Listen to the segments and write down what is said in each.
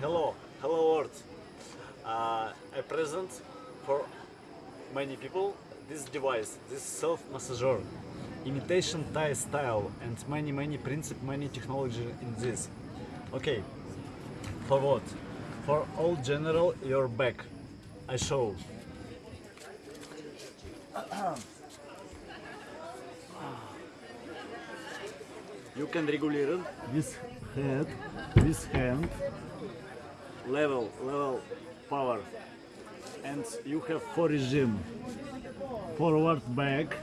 Hello, hello world. Uh, I present for many people this device, this self-massager, imitation Thai style and many many principle, many technology in this. Okay, for what? For all general your back. I show. You can regulate it this head, this hand, level, level, power. And you have four regime. Forward, back,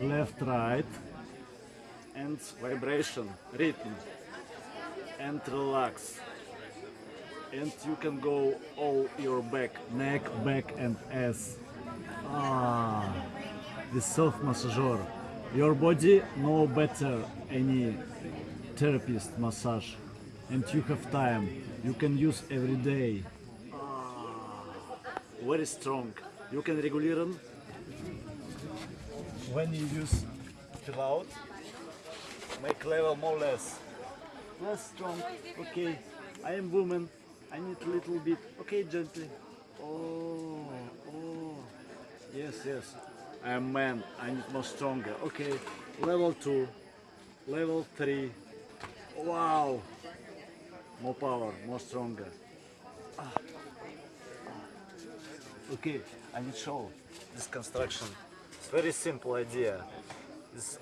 left, right, and vibration, rhythm, and relax. And you can go all your back, neck, back, and ass. Ah, the self massager. Your body know better any therapist massage, and you have time. You can use every day. Ah, very strong. You can regulate them when you use fill out. Make level more less. Less strong. Okay. I am woman. I need a little bit. Okay, gently. Oh, oh. Yes, yes. I am man. I need more stronger. Okay. Level two. Level three. Wow. More power. More stronger. Ah. Okay. I need show this construction. It's very simple idea. This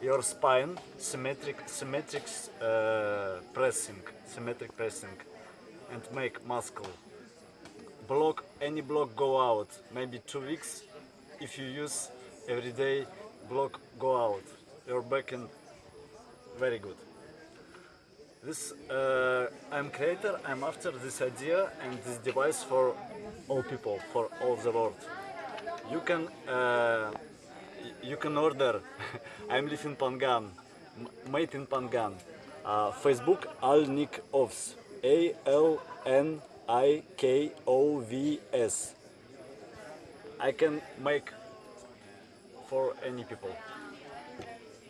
your spine symmetric symmetric uh, pressing symmetric pressing and make muscle block any block go out maybe two weeks if you use every day block go out your back and very good this uh, I'm creator I'm after this idea and this device for all people for all the world. You can uh, you can order. I'm live in Phangan made in Phangan. Uh, Facebook Alnik Ovs. A L N I K O V S. I can make for any people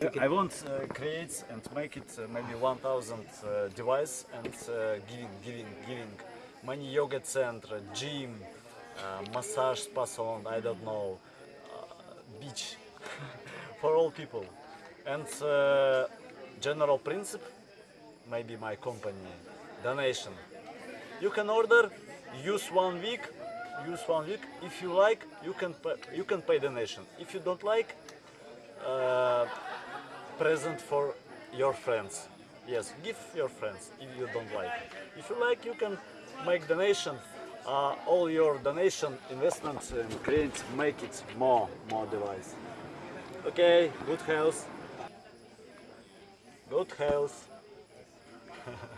I want uh, create and make it uh, maybe 1000 uh, device and uh, giving, giving, giving many yoga center, gym, uh, massage spa salon, I don't know, uh, beach for all people. And general principle, maybe my company, donation. You can order, use one week, use one week. If you like, you can pay, you can pay donation. If you don't like, uh, present for your friends. Yes, give your friends if you don't like. If you like, you can make donation. Uh, all your donation investments and create make it more more device. Okay, good health. Good health.